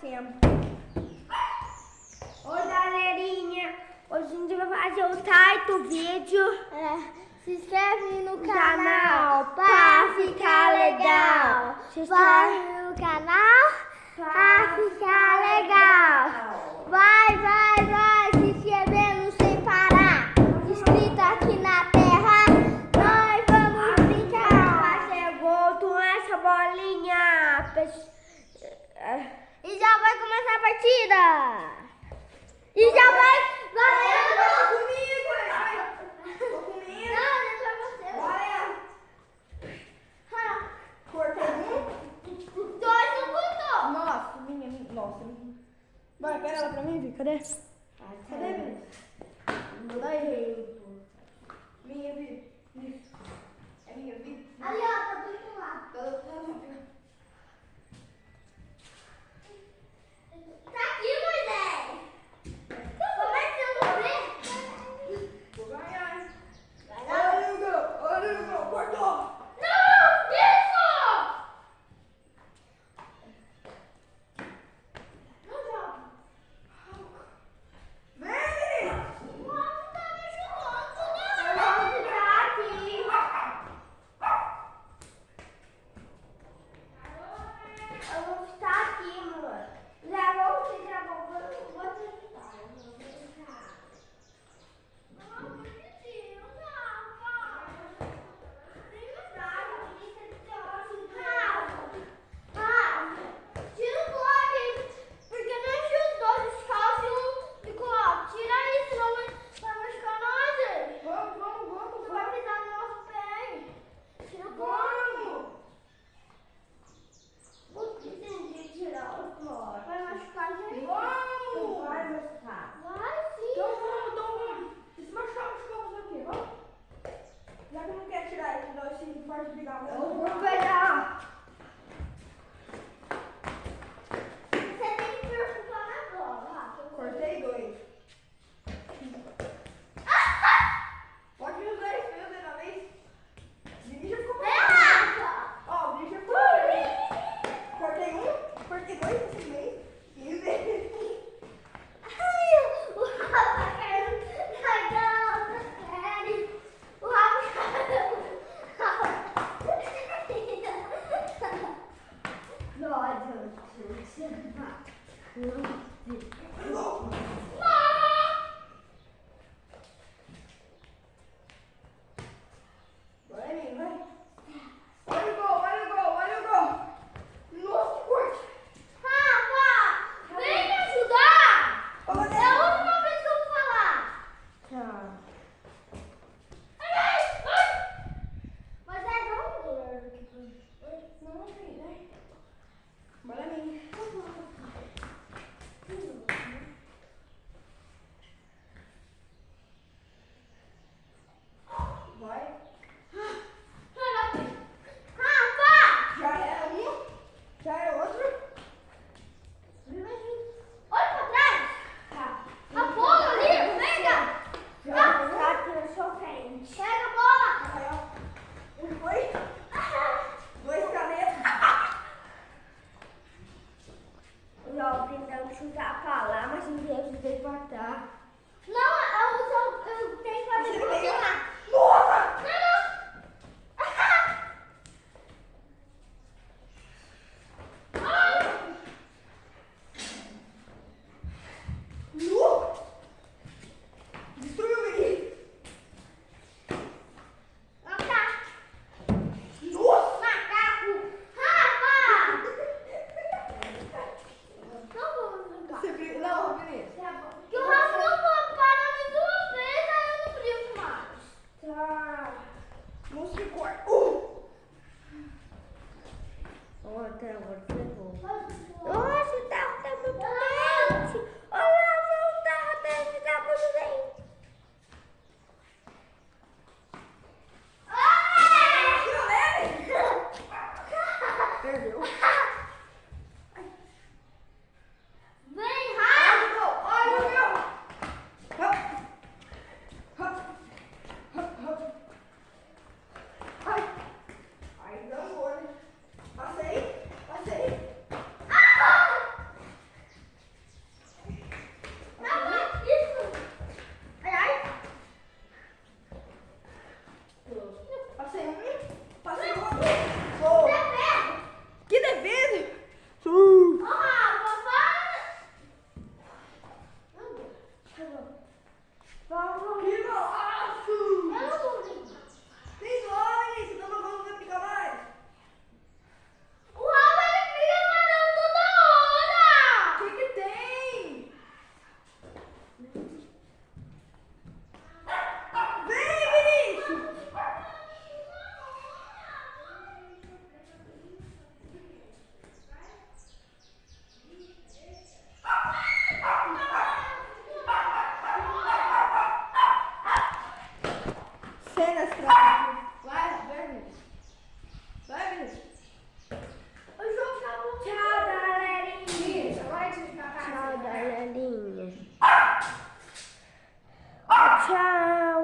sempre. Oi, galerinha. Hoje a gente vai fazer o quarto vídeo. É, se inscreve no canal, canal pra ficar legal. Se inscreve no canal pra ficar legal. Vai, vai, vai, se inscrevendo sem parar. Inscrito aqui na terra. Nós vamos ah, brincar. Chegou é com essa bolinha. É. E já vai começar a partida! E já vai... Valendo! comigo! Tô comigo! Não, deixa é você! Vai. Corta Cortei. Dois, não contou! Nossa, minha. Nossa, Vai pega ela pra mim, Vi. Cadê? Cadê, Vi? Não dá erro. Minha, Vi. É minha, Vi. Ali, ó, tá do lá. Tá, tá, tá, tá. Oi, você